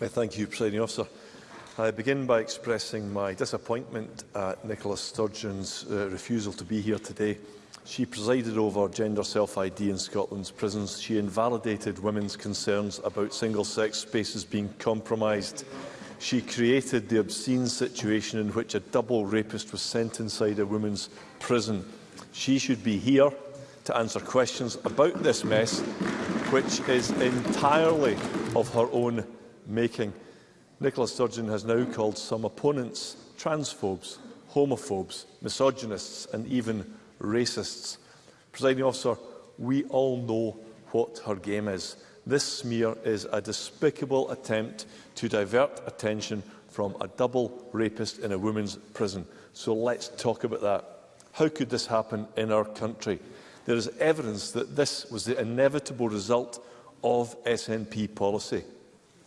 Uh, thank you, President Officer. I begin by expressing my disappointment at Nicola Sturgeon's uh, refusal to be here today. She presided over gender self-ID in Scotland's prisons. She invalidated women's concerns about single-sex spaces being compromised. She created the obscene situation in which a double rapist was sent inside a woman's prison. She should be here to answer questions about this mess, which is entirely of her own making. Nicola Sturgeon has now called some opponents transphobes, homophobes, misogynists and even racists. Presiding officer, we all know what her game is. This smear is a despicable attempt to divert attention from a double rapist in a women's prison. So let's talk about that. How could this happen in our country? There is evidence that this was the inevitable result of SNP policy.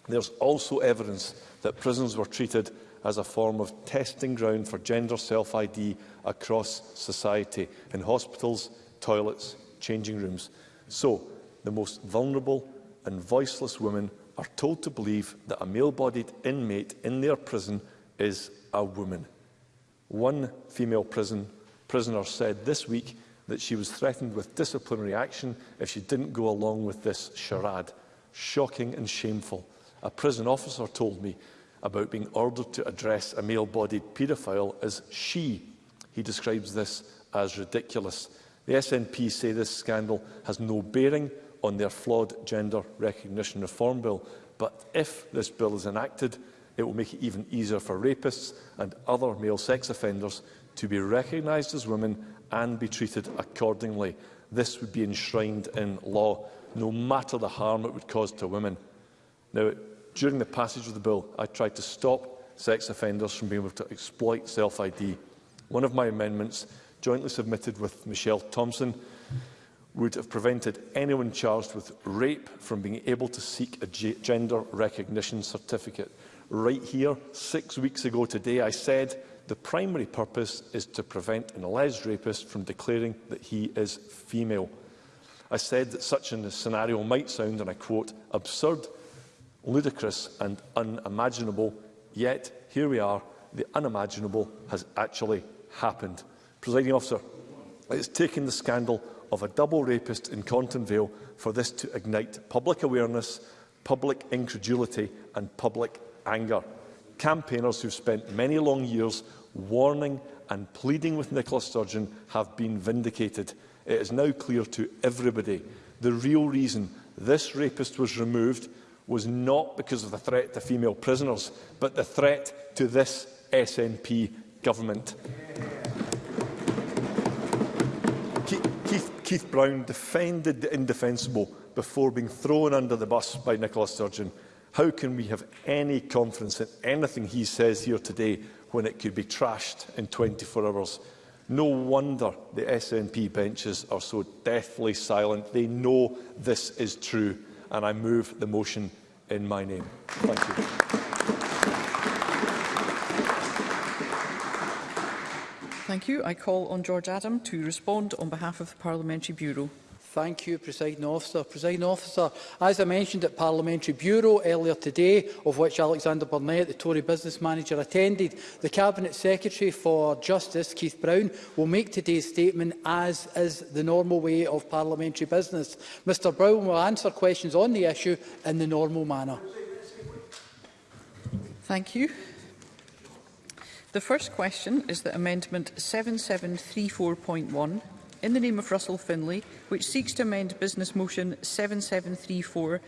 There's also evidence that prisons were treated as a form of testing ground for gender self-ID across society in hospitals, toilets, changing rooms. So, the most vulnerable and voiceless women are told to believe that a male-bodied inmate in their prison is a woman. One female prison prisoner said this week that she was threatened with disciplinary action if she didn't go along with this charade. Shocking and shameful a prison officer told me about being ordered to address a male-bodied paedophile as she. He describes this as ridiculous. The SNP say this scandal has no bearing on their flawed gender recognition reform bill, but if this bill is enacted, it will make it even easier for rapists and other male sex offenders to be recognised as women and be treated accordingly. This would be enshrined in law, no matter the harm it would cause to women. Now, it During the passage of the bill, I tried to stop sex offenders from being able to exploit self-ID. One of my amendments, jointly submitted with Michelle Thompson, would have prevented anyone charged with rape from being able to seek a gender recognition certificate. Right here, six weeks ago today, I said the primary purpose is to prevent an alleged rapist from declaring that he is female. I said that such a scenario might sound, and I quote, absurd ludicrous and unimaginable, yet here we are, the unimaginable has actually happened. Presiding officer, it's taken the scandal of a double rapist in Conton Vale for this to ignite public awareness, public incredulity and public anger. Campaigners who've spent many long years warning and pleading with Nicola Sturgeon have been vindicated. It is now clear to everybody the real reason this rapist was removed was not because of the threat to female prisoners, but the threat to this SNP government. Keith, Keith Brown defended the indefensible before being thrown under the bus by Nicola Sturgeon. How can we have any confidence in anything he says here today when it could be trashed in 24 hours? No wonder the SNP benches are so deathly silent. They know this is true and I move the motion in my name. Thank you. Thank you. I call on George Adam to respond on behalf of the Parliamentary Bureau. Thank you, Presiding Officer. Presiding Officer, as I mentioned at Parliamentary Bureau earlier today, of which Alexander Burnett, the Tory business manager, attended, the Cabinet Secretary for Justice, Keith Brown, will make today's statement as is the normal way of parliamentary business. Mr Brown will answer questions on the issue in the normal manner. Thank you. The first question is that Amendment 7734.1 in the name of Russell Finlay, which seeks to amend Business Motion 7734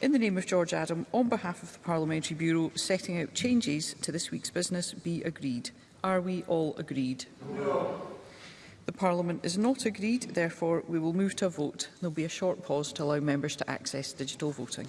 in the name of George Adam on behalf of the Parliamentary Bureau setting out changes to this week's business be agreed. Are we all agreed? No. The Parliament is not agreed, therefore we will move to a vote. There will be a short pause to allow members to access digital voting.